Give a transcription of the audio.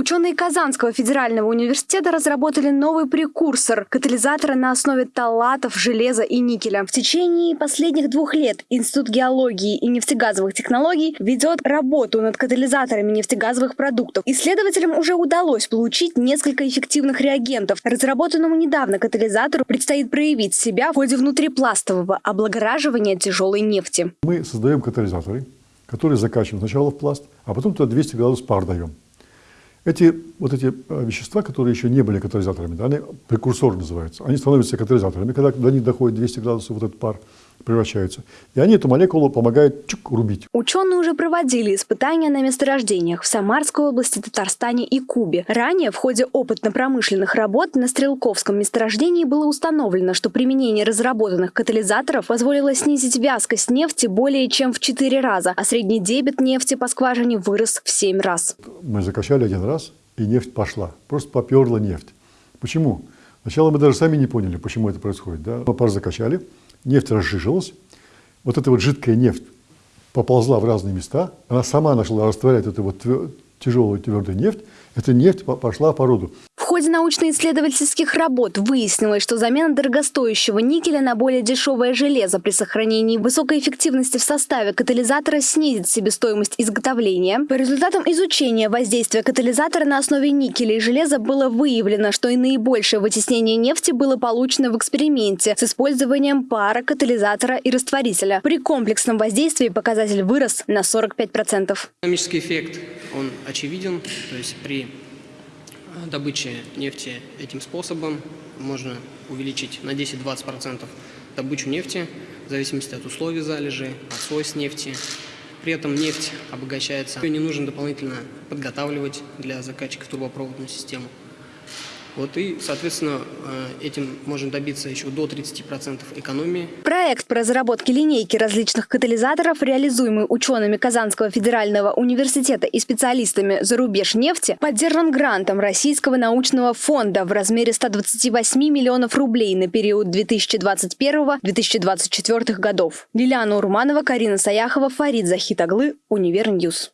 Ученые Казанского федерального университета разработали новый прекурсор – катализатора на основе талатов, железа и никеля. В течение последних двух лет Институт геологии и нефтегазовых технологий ведет работу над катализаторами нефтегазовых продуктов. Исследователям уже удалось получить несколько эффективных реагентов. Разработанному недавно катализатору предстоит проявить себя в ходе внутрипластового облагораживания тяжелой нефти. Мы создаем катализаторы, которые закачиваем сначала в пласт, а потом туда 200 градусов пар даем. Эти вот эти э, вещества, которые еще не были катализаторами, да, они прекурсоры называются, они становятся катализаторами, когда до них доходит 200 градусов вот этот пар превращаются. И они эту молекулу помогают чук, рубить. Ученые уже проводили испытания на месторождениях в Самарской области, Татарстане и Кубе. Ранее в ходе опытно-промышленных работ на Стрелковском месторождении было установлено, что применение разработанных катализаторов позволило снизить вязкость нефти более чем в 4 раза, а средний дебет нефти по скважине вырос в 7 раз. Мы закачали один раз, и нефть пошла. Просто поперла нефть. Почему? Сначала мы даже сами не поняли, почему это происходит. Да? Пар закачали, нефть разжижилась, вот эта вот жидкая нефть поползла в разные места, она сама начала растворять эту вот тяжелую твердую нефть, эта нефть пошла по роду ходе научно-исследовательских работ выяснилось, что замена дорогостоящего никеля на более дешевое железо при сохранении высокой эффективности в составе катализатора снизит себестоимость изготовления. По результатам изучения воздействия катализатора на основе никеля и железа было выявлено, что и наибольшее вытеснение нефти было получено в эксперименте с использованием пара, катализатора и растворителя. При комплексном воздействии показатель вырос на 45%. Экономический эффект, он очевиден, то есть при добычи нефти этим способом можно увеличить на 10-20% добычу нефти в зависимости от условий залежи, от свойств нефти. При этом нефть обогащается. Ее не нужно дополнительно подготавливать для закачки в трубопроводную систему. Вот и, соответственно, э, этим можно добиться еще до 30% экономии. Проект по разработке линейки различных катализаторов, реализуемый учеными Казанского федерального университета и специалистами Зарубежнефти, поддержан грантом Российского научного фонда в размере 128 миллионов рублей на период 2021-2024 годов. Лилиана Урманова, Карина Саяхова, Фарид Захитаглы, Univer News.